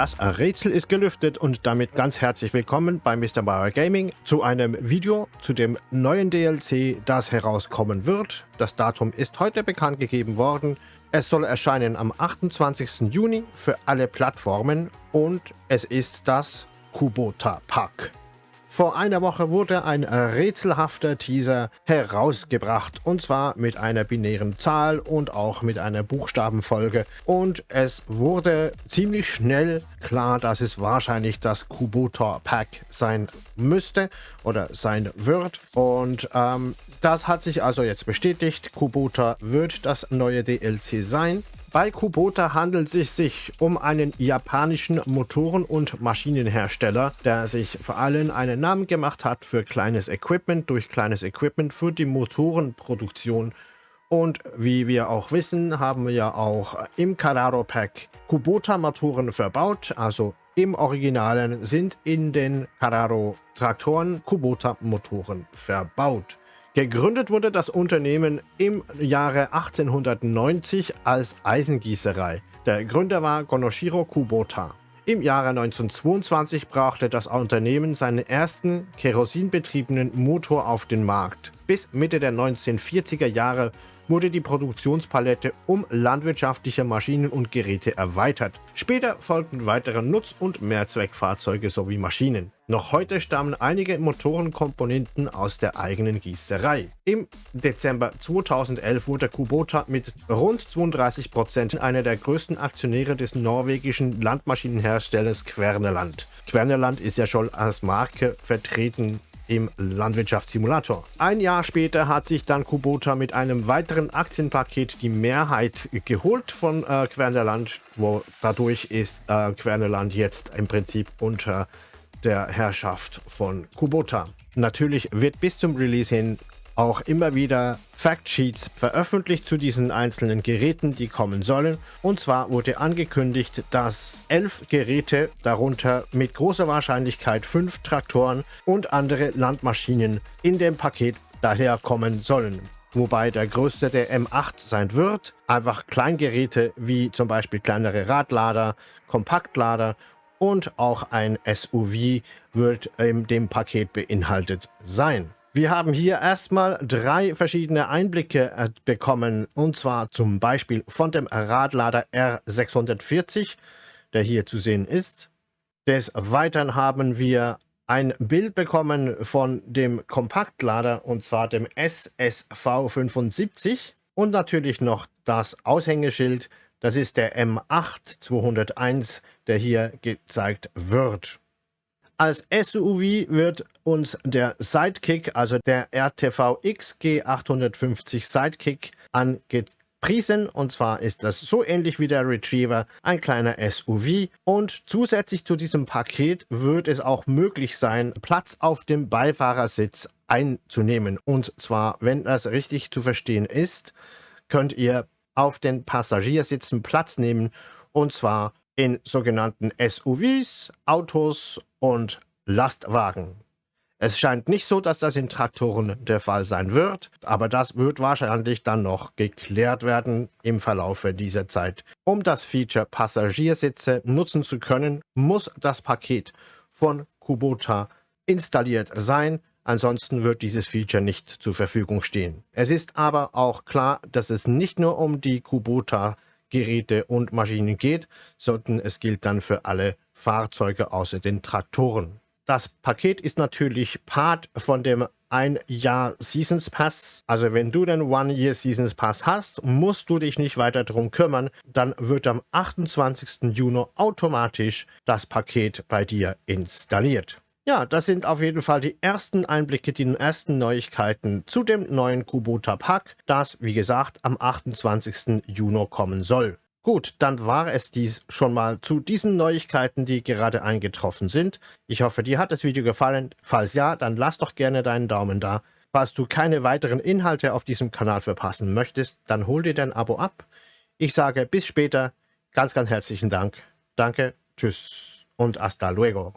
Das Rätsel ist gelüftet und damit ganz herzlich willkommen bei Mr. Bauer Gaming zu einem Video zu dem neuen DLC, das herauskommen wird. Das Datum ist heute bekannt gegeben worden. Es soll erscheinen am 28. Juni für alle Plattformen und es ist das Kubota Pack. Vor einer Woche wurde ein rätselhafter Teaser herausgebracht und zwar mit einer binären Zahl und auch mit einer Buchstabenfolge und es wurde ziemlich schnell klar, dass es wahrscheinlich das Kubota Pack sein müsste oder sein wird und ähm, das hat sich also jetzt bestätigt. Kubota wird das neue DLC sein. Bei Kubota handelt es sich um einen japanischen Motoren- und Maschinenhersteller, der sich vor allem einen Namen gemacht hat für kleines Equipment, durch kleines Equipment für die Motorenproduktion. Und wie wir auch wissen, haben wir ja auch im Carraro Pack Kubota-Motoren verbaut, also im Originalen sind in den Carraro Traktoren Kubota-Motoren verbaut. Gegründet wurde das Unternehmen im Jahre 1890 als Eisengießerei. Der Gründer war Gonoshiro Kubota. Im Jahre 1922 brachte das Unternehmen seinen ersten kerosinbetriebenen Motor auf den Markt. Bis Mitte der 1940er Jahre wurde die Produktionspalette um landwirtschaftliche Maschinen und Geräte erweitert. Später folgten weitere Nutz- und Mehrzweckfahrzeuge sowie Maschinen. Noch heute stammen einige Motorenkomponenten aus der eigenen Gießerei. Im Dezember 2011 wurde Kubota mit rund 32 Prozent einer der größten Aktionäre des norwegischen Landmaschinenherstellers Querneland. Querneland ist ja schon als Marke vertreten im Landwirtschaftssimulator. Ein Jahr später hat sich dann Kubota mit einem weiteren Aktienpaket die Mehrheit geholt von äh, Quernerland, wo dadurch ist äh, Quernerland jetzt im Prinzip unter der Herrschaft von Kubota. Natürlich wird bis zum Release hin auch immer wieder Factsheets veröffentlicht zu diesen einzelnen Geräten, die kommen sollen. Und zwar wurde angekündigt, dass elf Geräte, darunter mit großer Wahrscheinlichkeit fünf Traktoren und andere Landmaschinen in dem Paket daherkommen sollen wobei der größte der M8 sein wird. Einfach Kleingeräte wie zum Beispiel kleinere Radlader, Kompaktlader und auch ein SUV wird in dem Paket beinhaltet sein. Wir haben hier erstmal drei verschiedene Einblicke äh, bekommen, und zwar zum Beispiel von dem Radlader R640, der hier zu sehen ist. Des Weiteren haben wir ein Bild bekommen von dem Kompaktlader, und zwar dem SSV75 und natürlich noch das Aushängeschild, das ist der M8 201, der hier gezeigt wird. Als SUV wird uns der Sidekick, also der RTV XG850 Sidekick angepriesen. Und zwar ist das so ähnlich wie der Retriever, ein kleiner SUV. Und zusätzlich zu diesem Paket wird es auch möglich sein, Platz auf dem Beifahrersitz einzunehmen. Und zwar, wenn das richtig zu verstehen ist, könnt ihr auf den Passagiersitzen Platz nehmen. Und zwar in sogenannten SUVs, Autos und Lastwagen. Es scheint nicht so, dass das in Traktoren der Fall sein wird, aber das wird wahrscheinlich dann noch geklärt werden im Verlaufe dieser Zeit. Um das Feature Passagiersitze nutzen zu können, muss das Paket von Kubota installiert sein, ansonsten wird dieses Feature nicht zur Verfügung stehen. Es ist aber auch klar, dass es nicht nur um die Kubota Geräte und Maschinen geht, sondern es gilt dann für alle Fahrzeuge außer den Traktoren. Das Paket ist natürlich Part von dem ein Jahr Seasons Pass. Also wenn du den One Year Seasons Pass hast, musst du dich nicht weiter darum kümmern. Dann wird am 28. Juni automatisch das Paket bei dir installiert. Ja, das sind auf jeden Fall die ersten Einblicke, die ersten Neuigkeiten zu dem neuen Kubota Pack, das, wie gesagt, am 28. Juni kommen soll. Gut, dann war es dies schon mal zu diesen Neuigkeiten, die gerade eingetroffen sind. Ich hoffe, dir hat das Video gefallen. Falls ja, dann lass doch gerne deinen Daumen da. Falls du keine weiteren Inhalte auf diesem Kanal verpassen möchtest, dann hol dir dein Abo ab. Ich sage bis später. Ganz, ganz herzlichen Dank. Danke, tschüss und hasta luego.